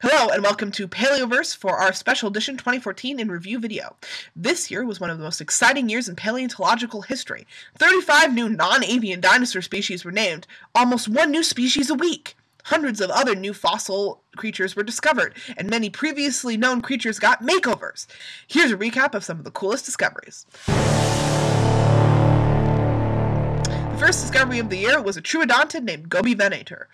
Hello and welcome to Paleoverse for our special edition 2014 in review video. This year was one of the most exciting years in paleontological history. 35 new non-avian dinosaur species were named, almost one new species a week. Hundreds of other new fossil creatures were discovered, and many previously known creatures got makeovers. Here's a recap of some of the coolest discoveries. First discovery of the year was a troodontid named Gobivenator.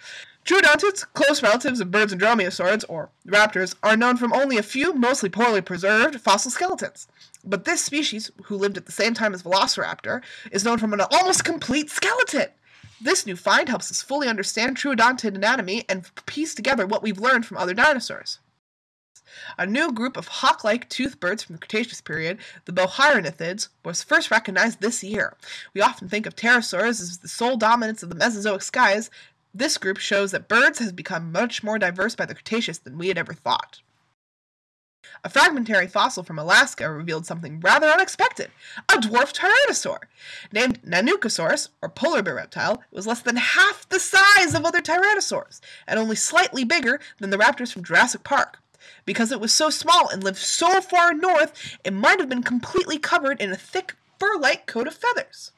Troodontids, close relatives of birds and dromaeosaurids, or raptors, are known from only a few, mostly poorly preserved, fossil skeletons. But this species, who lived at the same time as Velociraptor, is known from an almost complete skeleton. This new find helps us fully understand troodontid anatomy and piece together what we've learned from other dinosaurs. A new group of hawk-like toothed birds from the Cretaceous period, the Bohaiornithids, was first recognized this year. We often think of pterosaurs as the sole dominance of the Mesozoic skies, this group shows that birds has become much more diverse by the Cretaceous than we had ever thought. A fragmentary fossil from Alaska revealed something rather unexpected a dwarf tyrannosaur. Named Nanuqsaurus, or polar bear reptile, it was less than half the size of other tyrannosaurs, and only slightly bigger than the raptors from Jurassic Park. Because it was so small and lived so far north, it might have been completely covered in a thick fur like coat of feathers.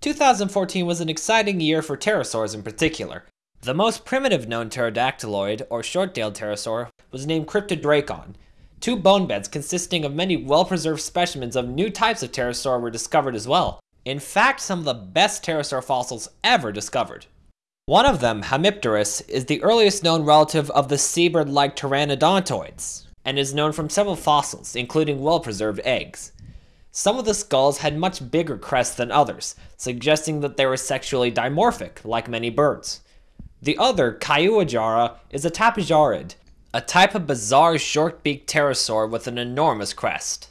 2014 was an exciting year for pterosaurs in particular. The most primitive known pterodactyloid, or short-tailed pterosaur, was named Kryptodrakon. Two bone beds consisting of many well-preserved specimens of new types of pterosaur were discovered as well. In fact, some of the best pterosaur fossils ever discovered. One of them, Hamipterus, is the earliest known relative of the seabird-like pteranodontoids, and is known from several fossils, including well-preserved eggs. Some of the skulls had much bigger crests than others, suggesting that they were sexually dimorphic, like many birds. The other, Caiuajara, is a tapejarid, a type of bizarre short-beaked pterosaur with an enormous crest.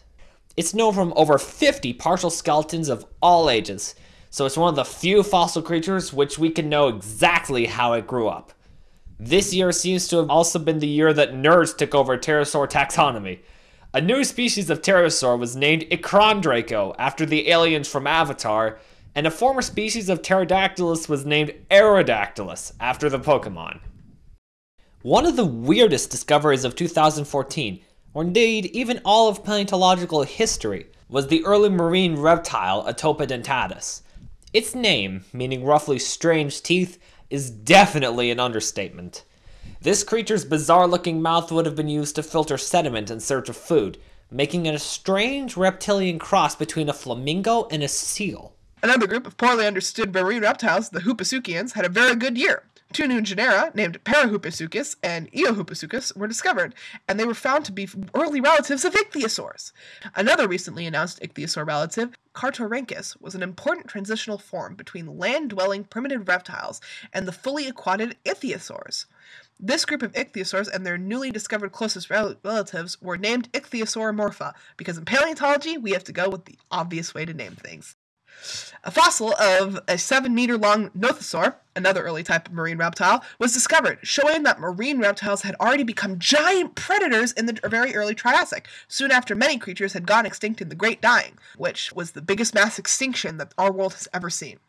It's known from over 50 partial skeletons of all ages, so it's one of the few fossil creatures which we can know exactly how it grew up. This year seems to have also been the year that nerds took over pterosaur taxonomy, a new species of pterosaur was named Ikrandraco after the aliens from Avatar, and a former species of pterodactylus was named Aerodactylus after the Pokemon. One of the weirdest discoveries of 2014, or indeed even all of paleontological history, was the early marine reptile Atopodentatus. Its name, meaning roughly strange teeth, is definitely an understatement. This creature's bizarre looking mouth would have been used to filter sediment in search of food, making it a strange reptilian cross between a flamingo and a seal. Another group of poorly understood marine reptiles, the Hupehsuchians, had a very good year. Two new genera, named Parahupehsuchus and Eohupehsuchus, were discovered, and they were found to be early relatives of ichthyosaurs. Another recently announced ichthyosaur relative, Cartorhynchus, was an important transitional form between land-dwelling primitive reptiles and the fully aquatic ichthyosaurs. This group of ichthyosaurs and their newly discovered closest rel relatives were named Ichthyosauromorpha because in paleontology we have to go with the obvious way to name things. A fossil of a 7 meter long nothosaur, another early type of marine reptile, was discovered, showing that marine reptiles had already become giant predators in the very early Triassic, soon after many creatures had gone extinct in the Great Dying, which was the biggest mass extinction that our world has ever seen.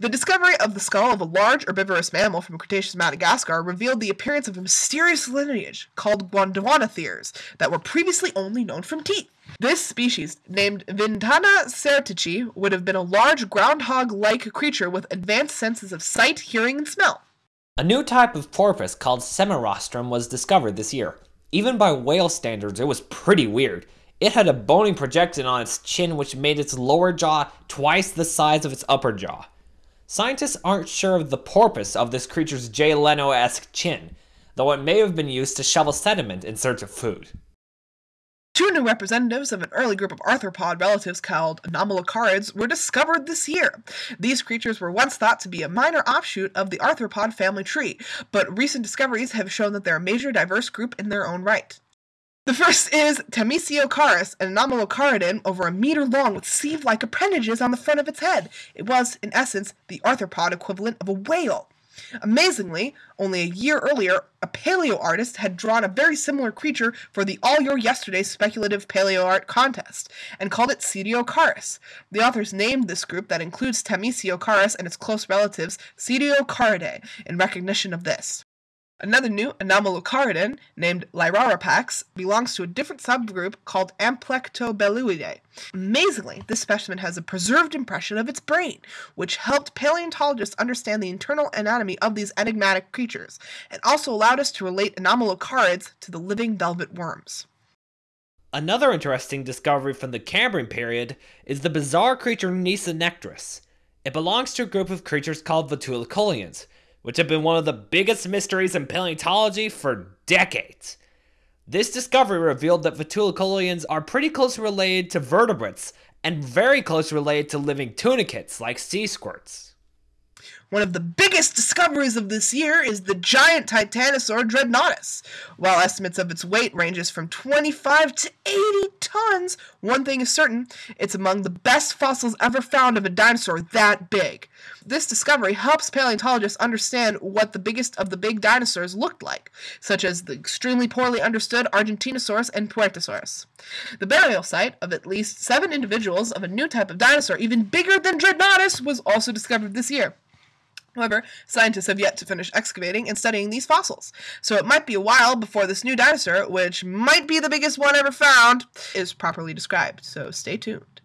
The discovery of the skull of a large herbivorous mammal from Cretaceous Madagascar revealed the appearance of a mysterious lineage called Gondwanatheres that were previously only known from teeth. This species, named Vintana sertichi, would have been a large groundhog-like creature with advanced senses of sight, hearing, and smell. A new type of porpoise called Semirostrum was discovered this year. Even by whale standards, it was pretty weird. It had a bony projection on its chin which made its lower jaw twice the size of its upper jaw. Scientists aren't sure of the purpose of this creature's Jay Leno-esque chin, though it may have been used to shovel sediment in search of food. Two new representatives of an early group of arthropod relatives called anomalocarids were discovered this year. These creatures were once thought to be a minor offshoot of the arthropod family tree, but recent discoveries have shown that they're a major diverse group in their own right. The first is Tamisiocaris, an anomalocaridin over a meter long with sieve-like appendages on the front of its head. It was, in essence, the arthropod equivalent of a whale. Amazingly, only a year earlier, a paleo artist had drawn a very similar creature for the All Your Yesterday speculative paleo art contest, and called it Cetiocaris. The authors named this group that includes Tamisiocaris and its close relatives Cetiocaridae in recognition of this. Another new anomalocaridan named Lyrarapax belongs to a different subgroup called Amplectobelluidae. Amazingly, this specimen has a preserved impression of its brain, which helped paleontologists understand the internal anatomy of these enigmatic creatures, and also allowed us to relate anomalocarids to the living velvet worms. Another interesting discovery from the Cambrian period is the bizarre creature Nesonektris. It belongs to a group of creatures called Vetulicolians, which have been one of the biggest mysteries in paleontology for decades. This discovery revealed that Vetulicolians are pretty closely related to vertebrates and very closely related to living tunicates like sea squirts. One of the biggest discoveries of this year is the giant Titanosaur Dreadnoughtus. While estimates of its weight ranges from 25 to 80 tons, one thing is certain, it's among the best fossils ever found of a dinosaur that big. This discovery helps paleontologists understand what the biggest of the big dinosaurs looked like, such as the extremely poorly understood Argentinosaurus and Puertasaurus. The burial site of at least seven individuals of a new type of dinosaur, even bigger than Dreadnoughtus, was also discovered this year. However, scientists have yet to finish excavating and studying these fossils, so it might be a while before this new dinosaur, which might be the biggest one ever found, is properly described, so stay tuned.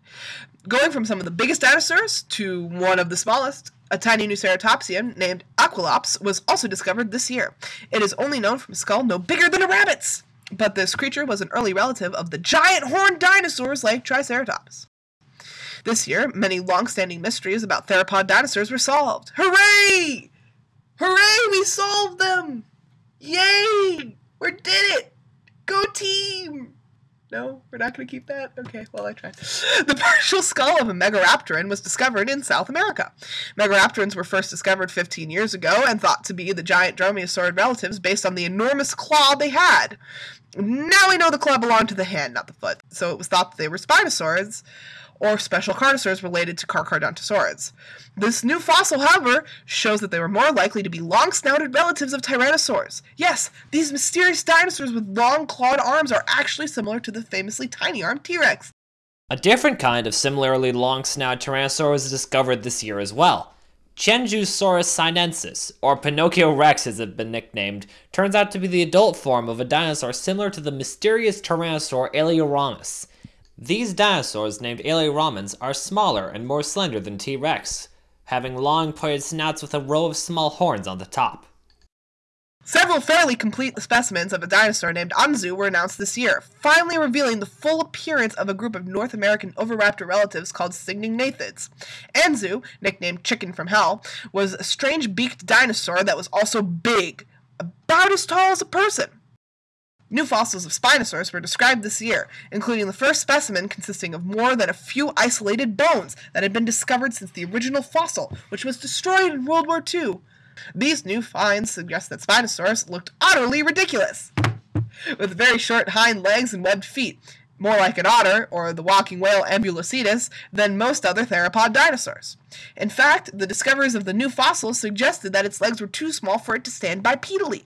Going from some of the biggest dinosaurs to one of the smallest, a tiny new ceratopsian named Aquilops was also discovered this year. It is only known from a skull no bigger than a rabbit's, but this creature was an early relative of the giant horned dinosaurs like Triceratops. This year, many long-standing mysteries about theropod dinosaurs were solved. Hooray! Hooray, we solved them! Yay! We did it! Go team! No, we're not going to keep that? Okay, well, I tried. The partial skull of a Megaraptoran was discovered in South America. Megaraptorans were first discovered 15 years ago and thought to be the giant dromaeosaurid relatives based on the enormous claw they had. Now we know the claw belonged to the hand, not the foot, so it was thought that they were Spinosaurids or special carnosaurs related to Carcharodontosaurids. This new fossil, however, shows that they were more likely to be long-snouted relatives of Tyrannosaurs. Yes, these mysterious dinosaurs with long clawed arms are actually similar to the famously tiny-armed T-Rex. A different kind of similarly long-snouted Tyrannosaur was discovered this year as well. Qianzhousaurus sinensis, or Pinocchio rex as it's been nicknamed, turns out to be the adult form of a dinosaur similar to the mysterious Tyrannosaur Alioramus. These dinosaurs, named Alioramins, are smaller and more slender than T-Rex, having long pointed snouts with a row of small horns on the top. Several fairly complete specimens of a dinosaur named Anzu were announced this year, finally revealing the full appearance of a group of North American oviraptor relatives called Caenagnathids. Anzu, nicknamed Chicken from Hell, was a strange beaked dinosaur that was also big, about as tall as a person. New fossils of Spinosaurus were described this year, including the first specimen consisting of more than a few isolated bones that had been discovered since the original fossil, which was destroyed in World War II. These new finds suggest that Spinosaurus looked utterly ridiculous, with very short hind legs and webbed feet, more like an otter, or the walking whale Ambulocetus, than most other theropod dinosaurs. In fact, the discoveries of the new fossils suggested that its legs were too small for it to stand bipedally.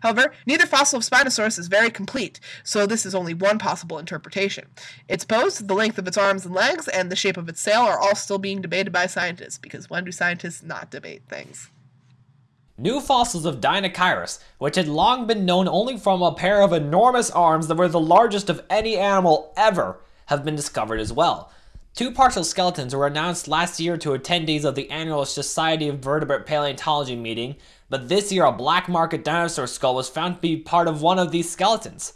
However, neither fossil of Spinosaurus is very complete, so this is only one possible interpretation. Its pose, the length of its arms and legs, and the shape of its sail are all still being debated by scientists, because when do scientists not debate things? New fossils of Deinocheirus, which had long been known only from a pair of enormous arms that were the largest of any animal ever, have been discovered as well. Two partial skeletons were announced last year to attendees of the annual Society of Vertebrate Paleontology meeting, but this year a black market dinosaur skull was found to be part of one of these skeletons.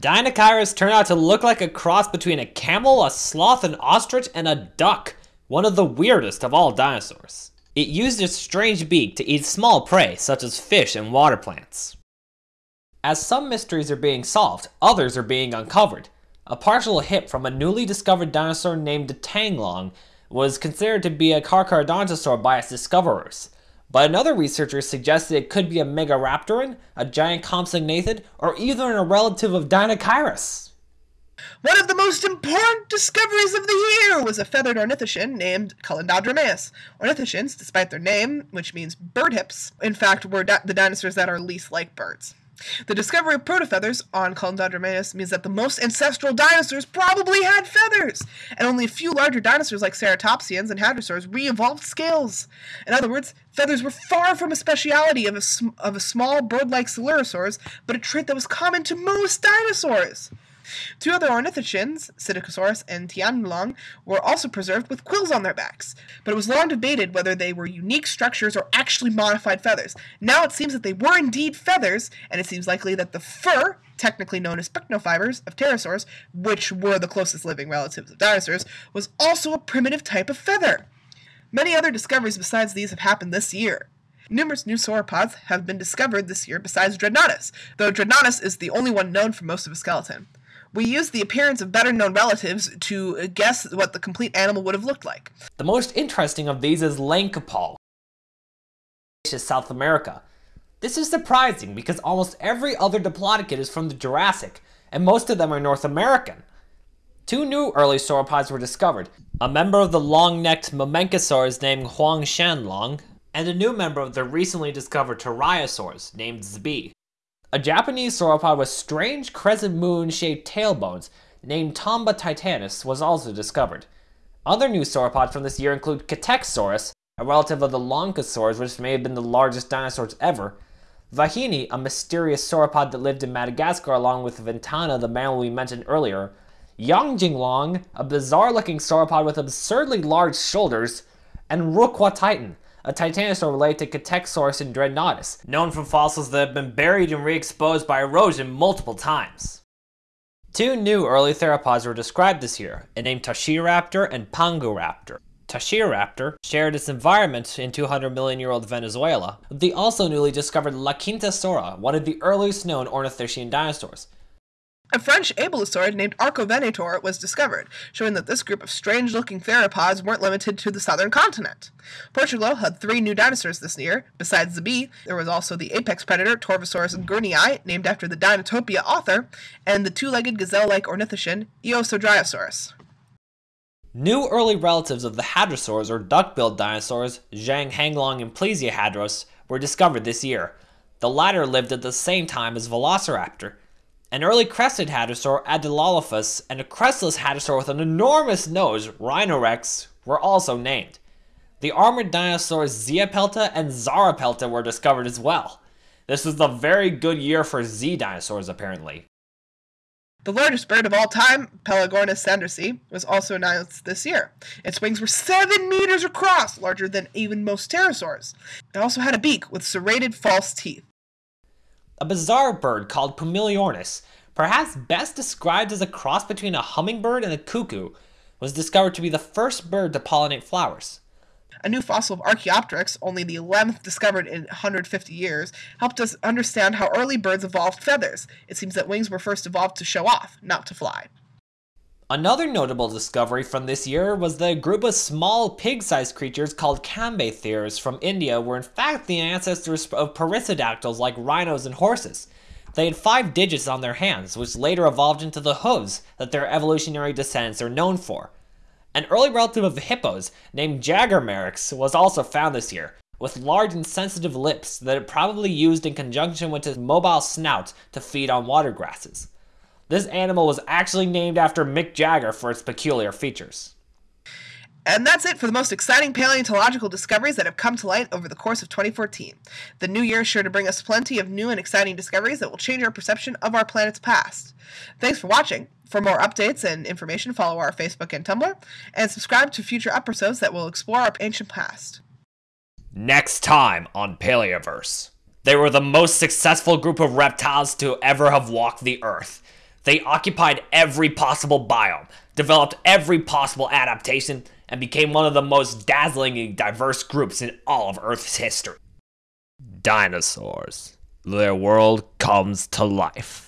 Deinocheirus turned out to look like a cross between a camel, a sloth, an ostrich, and a duck, one of the weirdest of all dinosaurs. It used its strange beak to eat small prey, such as fish and water plants. As some mysteries are being solved, others are being uncovered. A partial hip from a newly discovered dinosaur named Tanglong was considered to be a Carcharodontosaur by its discoverers, but another researcher suggested it could be a Megaraptoran, a giant compsognathid, or even a relative of Deinocheirus. One of the most important discoveries of the year was a feathered ornithischian named Kulindadromeus. Ornithischians, despite their name, which means bird hips, in fact were di the dinosaurs that are least like birds. The discovery of protofeathers on Conodromeus means that the most ancestral dinosaurs probably had feathers, and only a few larger dinosaurs like ceratopsians and hadrosaurs re-evolved scales. In other words, feathers were far from a speciality of a, of a small bird-like coelurosaurs, but a trait that was common to most dinosaurs. Two other ornithischians, Psittacosaurus and Tianlong, were also preserved with quills on their backs, but it was long debated whether they were unique structures or actually modified feathers. Now it seems that they were indeed feathers, and it seems likely that the fur, technically known as pycnofibers, of pterosaurs, which were the closest living relatives of dinosaurs, was also a primitive type of feather. Many other discoveries besides these have happened this year. Numerous new sauropods have been discovered this year besides Dreadnoughtus, though Dreadnoughtus is the only one known for most of his skeleton. We use the appearance of better known relatives to guess what the complete animal would have looked like. The most interesting of these is Leinkupal, South America. This is surprising because almost every other diplodocid is from the Jurassic, and most of them are North American. Two new early sauropods were discovered, a member of the long-necked Mamenchisaurs named Huangshanlong, and a new member of the recently discovered Turiasaurs named Zby. A Japanese sauropod with strange crescent moon-shaped tailbones named Tambatitanis was also discovered. Other new sauropods from this year include Quetecsaurus, a relative of the Lognkosaurs which may have been the largest dinosaurs ever, Vahiny, a mysterious sauropod that lived in Madagascar along with Ventana, the mammal we mentioned earlier, Yongjinglong, a bizarre-looking sauropod with absurdly large shoulders, and Rukwatitan, a titanosaur related to Quetecsaurus and Dreadnoughtus, known from fossils that have been buried and re-exposed by erosion multiple times. Two new early theropods were described this year, named Tachiraptor and Panguraptor. Tachiraptor shared its environment in 200 million year old Venezuela the also newly discovered Laquintasaura, one of the earliest known ornithischian dinosaurs. A French abelisaurid named Arcovenator was discovered, showing that this group of strange-looking theropods weren't limited to the southern continent. Portugal had three new dinosaurs this year. Besides the bee, there was also the apex predator Torvosaurus gurneyi, named after the Dinotopia author, and the two-legged gazelle-like ornithischian Eousdryosaurus. New early relatives of the hadrosaurs or duck-billed dinosaurs, Zhanghenglong and Plesiohadros, were discovered this year. The latter lived at the same time as Velociraptor, an early crested hadrosaur, Adelolophus, and a crestless hadrosaur with an enormous nose, Rhinorex, were also named. The armored dinosaurs Ziapelta and Zaraapelta were discovered as well. This was a very good year for Z dinosaurs, apparently. The largest bird of all time, Pelagornis sandersi, was also announced this year. Its wings were 7 meters across, larger than even most pterosaurs. It also had a beak with serrated false teeth a bizarre bird called Pumiliornis, perhaps best described as a cross between a hummingbird and a cuckoo, was discovered to be the first bird to pollinate flowers. A new fossil of Archaeopteryx, only the 11th discovered in 150 years, helped us understand how early birds evolved feathers. It seems that wings were first evolved to show off, not to fly. Another notable discovery from this year was that a group of small pig-sized creatures called cambaytheres from India were in fact the ancestors of perissodactyls like rhinos and horses. They had five digits on their hands, which later evolved into the hooves that their evolutionary descendants are known for. An early relative of hippos, named Jagermeryx, was also found this year, with large and sensitive lips that it probably used in conjunction with its mobile snout to feed on water grasses. This animal was actually named after Mick Jagger for its peculiar features. And that's it for the most exciting paleontological discoveries that have come to light over the course of 2014. The new year is sure to bring us plenty of new and exciting discoveries that will change our perception of our planet's past. Thanks for watching. For more updates and information, follow our Facebook and Tumblr, and subscribe to future episodes that will explore our ancient past. Next time on Paleoverse. They were the most successful group of reptiles to ever have walked the Earth. They occupied every possible biome, developed every possible adaptation, and became one of the most dazzlingly diverse groups in all of Earth's history. Dinosaurs. Their world comes to life.